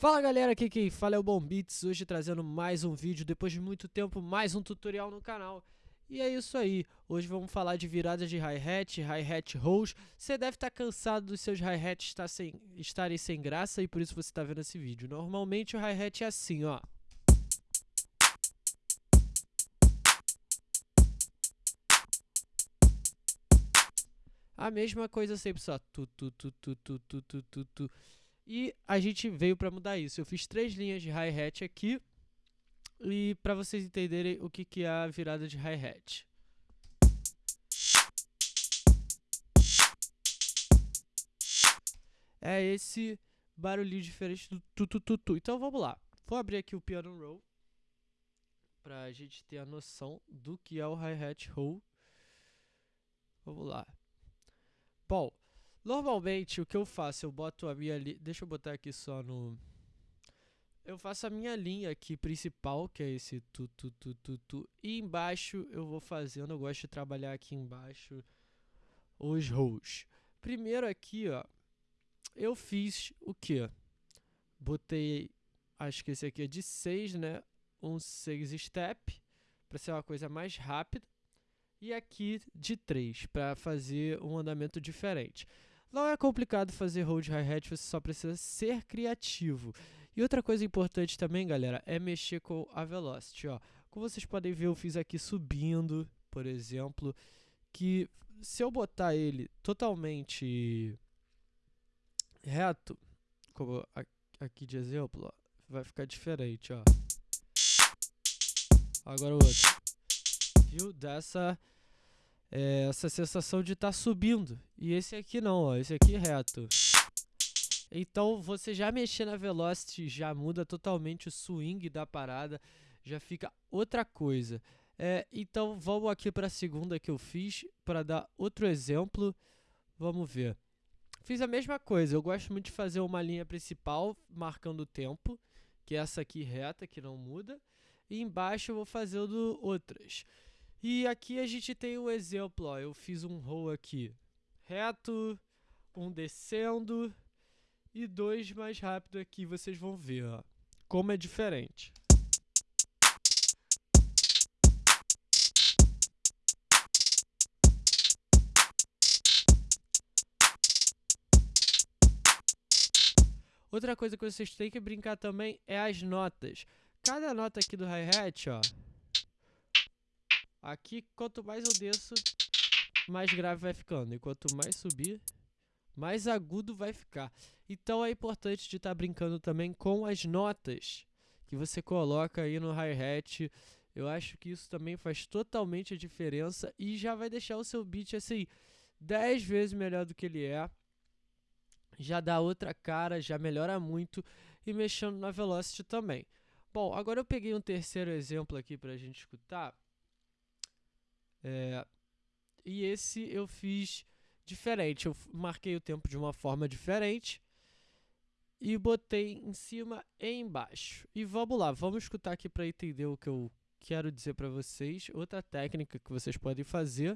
Fala galera, aqui quem fala é o Bom Beats, hoje trazendo mais um vídeo, depois de muito tempo, mais um tutorial no canal. E é isso aí, hoje vamos falar de viradas de hi-hat, hi-hat rolls. Você deve estar tá cansado dos seus hi-hats estar sem, estarem sem graça e por isso você está vendo esse vídeo. Normalmente o hi-hat é assim, ó. A mesma coisa sempre, só tu tu tu tu tu tu tu tu tu. E a gente veio para mudar isso. Eu fiz três linhas de hi-hat aqui. E para vocês entenderem o que, que é a virada de hi-hat. É esse barulhinho diferente do tu, tu, tu, tu. Então vamos lá. Vou abrir aqui o piano roll para a gente ter a noção do que é o hi-hat roll. Vamos lá. Bom, Normalmente o que eu faço, eu boto a minha linha. Deixa eu botar aqui só no. Eu faço a minha linha aqui principal, que é esse tu, tu, tu, tu, tu. E embaixo eu vou fazendo, eu gosto de trabalhar aqui embaixo os rows. Primeiro aqui, ó, eu fiz o que? Botei, acho que esse aqui é de 6, né? Um 6 step, para ser uma coisa mais rápida. E aqui de 3, para fazer um andamento diferente. Não é complicado fazer hold hi-hat, você só precisa ser criativo. E outra coisa importante também, galera, é mexer com a velocity, ó. Como vocês podem ver, eu fiz aqui subindo, por exemplo, que se eu botar ele totalmente reto, como aqui de exemplo, ó, vai ficar diferente, ó. Agora o outro. Viu? Dessa é, essa sensação de estar tá subindo. E esse aqui não, ó, esse aqui é reto. Então você já mexer na velocity já muda totalmente o swing da parada, já fica outra coisa. É, então vamos aqui para a segunda que eu fiz para dar outro exemplo. Vamos ver. Fiz a mesma coisa, eu gosto muito de fazer uma linha principal marcando o tempo, que é essa aqui reta, que não muda. E embaixo eu vou fazendo outras. E aqui a gente tem um exemplo, ó, eu fiz um roll aqui reto, um descendo e dois mais rápido aqui, vocês vão ver, ó, como é diferente. Outra coisa que vocês têm que brincar também é as notas. Cada nota aqui do hi-hat, ó, Aqui, quanto mais eu desço, mais grave vai ficando. E quanto mais subir, mais agudo vai ficar. Então é importante de estar tá brincando também com as notas que você coloca aí no hi-hat. Eu acho que isso também faz totalmente a diferença e já vai deixar o seu beat assim 10 vezes melhor do que ele é. Já dá outra cara, já melhora muito e mexendo na velocity também. Bom, agora eu peguei um terceiro exemplo aqui para a gente escutar. É, e esse eu fiz diferente. Eu marquei o tempo de uma forma diferente e botei em cima e embaixo. E vamos lá, vamos escutar aqui para entender o que eu quero dizer para vocês. Outra técnica que vocês podem fazer.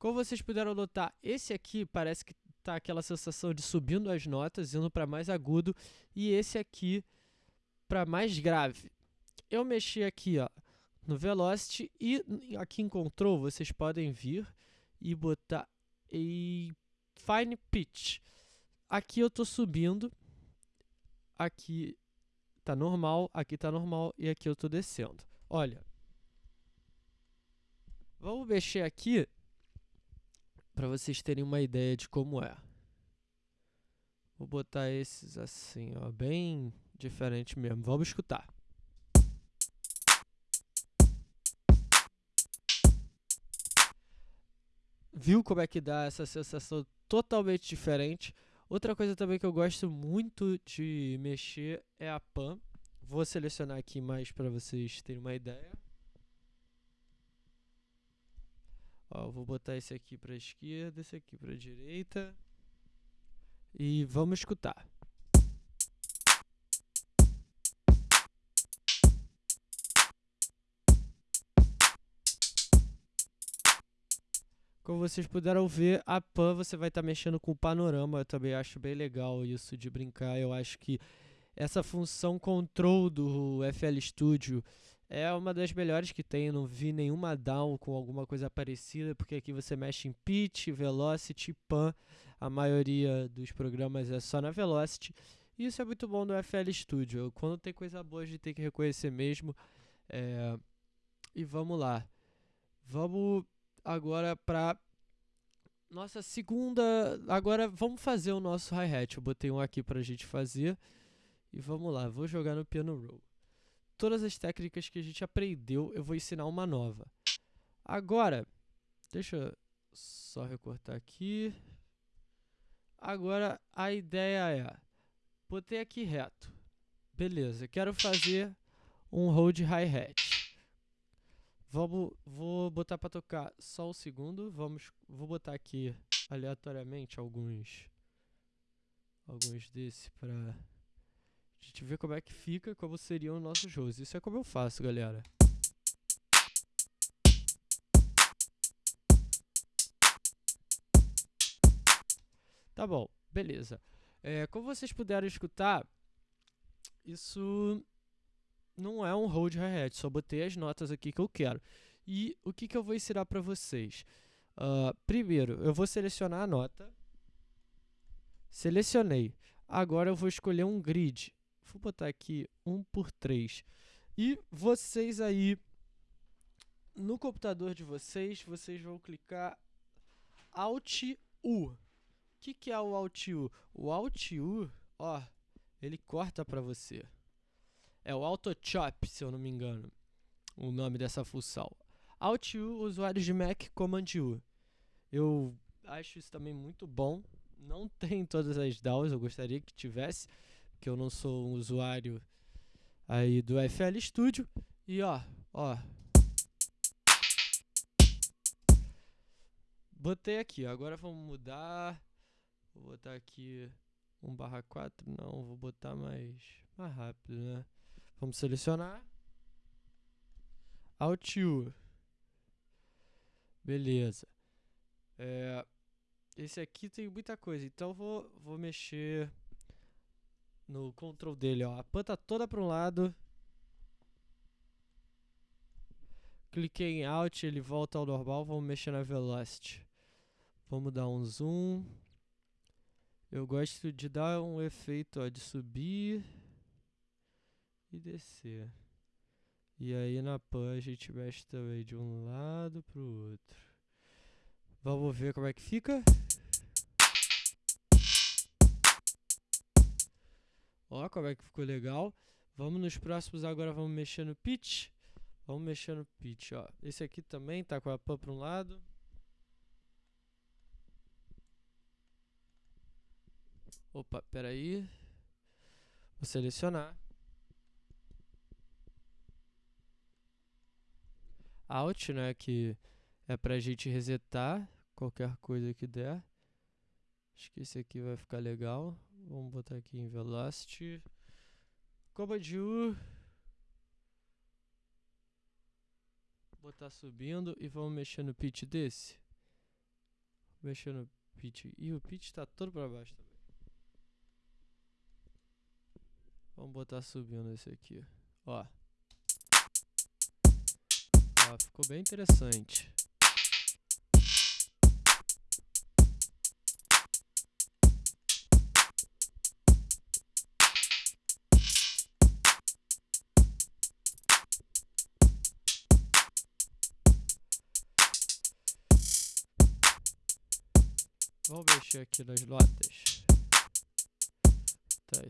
Como vocês puderam notar, esse aqui parece que tá aquela sensação de subindo as notas, indo para mais agudo, e esse aqui para mais grave. Eu mexi aqui, ó, no Velocity e aqui em Control vocês podem vir e botar em Fine Pitch. Aqui eu estou subindo, aqui tá normal, aqui tá normal e aqui eu estou descendo. Olha, vamos mexer aqui para vocês terem uma ideia de como é. Vou botar esses assim, ó, bem diferente mesmo. Vamos escutar. Viu como é que dá essa sensação totalmente diferente? Outra coisa também que eu gosto muito de mexer é a pan. Vou selecionar aqui mais para vocês terem uma ideia. Ó, vou botar esse aqui para a esquerda, esse aqui para a direita. E vamos escutar. Como vocês puderam ver, a Pan você vai estar tá mexendo com o panorama. Eu também acho bem legal isso de brincar. Eu acho que essa função control do FL Studio é uma das melhores que tem. Eu não vi nenhuma down com alguma coisa parecida, porque aqui você mexe em pitch, velocity, pan. A maioria dos programas é só na velocity. E isso é muito bom no FL Studio. Quando tem coisa boa, a gente tem que reconhecer mesmo. É... E vamos lá. Vamos agora para nossa segunda. Agora vamos fazer o nosso hi-hat. Eu botei um aqui para a gente fazer. E vamos lá, vou jogar no piano roll. Todas as técnicas que a gente aprendeu, eu vou ensinar uma nova. Agora, deixa eu só recortar aqui. Agora a ideia é, botei aqui reto. Beleza, quero fazer um hold hi-hat. Vamos, vou botar para tocar só o segundo. Vamos, vou botar aqui aleatoriamente alguns alguns desses para a gente ver como é que fica, como seriam os nossos shows. Isso é como eu faço, galera. Tá bom, beleza. É, como vocês puderam escutar, isso não é um hold hi-hat, só botei as notas aqui que eu quero. E o que, que eu vou ensinar para vocês? Uh, primeiro, eu vou selecionar a nota. Selecionei. Agora eu vou escolher um grid. Vou botar aqui 1 por 3. E vocês aí, no computador de vocês, vocês vão clicar Alt U. O que, que é o Alt U? O Alt U, ó, ele corta para você. É o AutoChop, se eu não me engano, o nome dessa função. Alt U, usuários de Mac, Command U. Eu acho isso também muito bom. Não tem todas as DAWs, eu gostaria que tivesse, porque eu não sou um usuário aí do FL Studio. E ó, ó. Botei aqui, agora vamos mudar. Vou botar aqui 1 barra 4, não, vou botar mais, mais rápido, né? Vamos selecionar. Alt U. Beleza. É, esse aqui tem muita coisa, então vou, vou mexer no control dele. Ó. A pan tá toda para um lado. Cliquei em Alt, ele volta ao normal. Vamos mexer na Velocity. Vamos dar um zoom. Eu gosto de dar um efeito ó, de subir e descer. E aí na pan a gente mexe também de um lado pro outro. Vamos ver como é que fica. Ó, como é que ficou legal. Vamos nos próximos agora, vamos mexer no pitch. Vamos mexer no pitch, ó. Esse aqui também tá com a pan para um lado. Opa, peraí. Vou selecionar. Alt, né, que é pra gente resetar qualquer coisa que der. Acho que esse aqui vai ficar legal. Vamos botar aqui em Velocity. Command U. Botar subindo e vamos mexer no pitch desse. Mexer no pitch. E o pitch tá todo pra baixo também. Vamos botar subindo esse aqui. Ó ficou bem interessante. Vamos mexer aqui nas notas. Tá,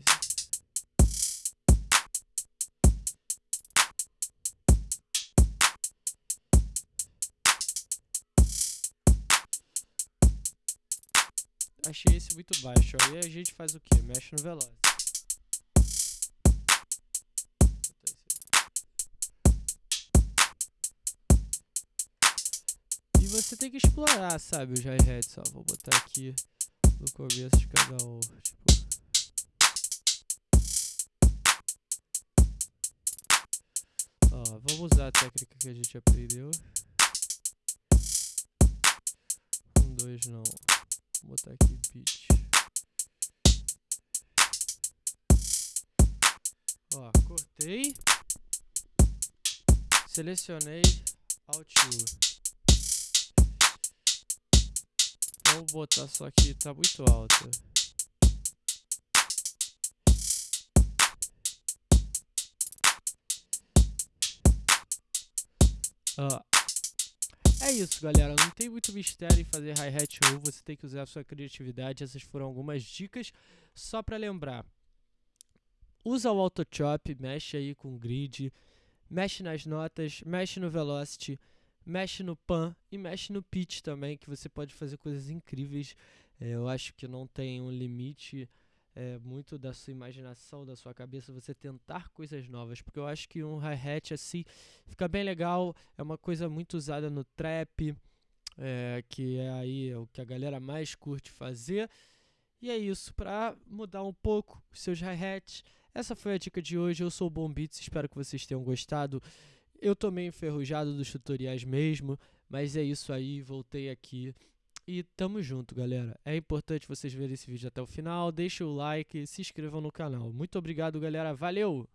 Achei esse muito baixo. Aí a gente faz o que? Mexe no veloz. Você tem que explorar, sabe, os hi-hats. Ó, vou botar aqui no começo de cada um. Tipo... Ó, vamos usar a técnica que a gente aprendeu. 2 não. Vou botar aqui beat. Ó, cortei. Selecionei Alt. Vou botar só aqui, tá muito alto. Ó. É isso, galera. Não tem muito mistério em fazer hi-hat ou você tem que usar a sua criatividade. Essas foram algumas dicas. Só para lembrar, usa o Auto Chop, mexe aí com o grid, mexe nas notas, mexe no velocity, mexe no pan e mexe no pitch também, que você pode fazer coisas incríveis. É, eu acho que não tem um limite é, muito da sua imaginação, da sua cabeça, você tentar coisas novas, porque eu acho que um hi-hat assim fica bem legal, é uma coisa muito usada no trap, é, que é aí o que a galera mais curte fazer. E é isso, para mudar um pouco os seus hi-hats. Essa foi a dica de hoje. Eu sou o Bom Beats, espero que vocês tenham gostado. Eu tô meio enferrujado dos tutoriais mesmo, mas é isso aí, voltei aqui e tamo junto, galera. É importante vocês verem esse vídeo até o final. Deixem o like, se inscrevam no canal. Muito obrigado, galera. Valeu!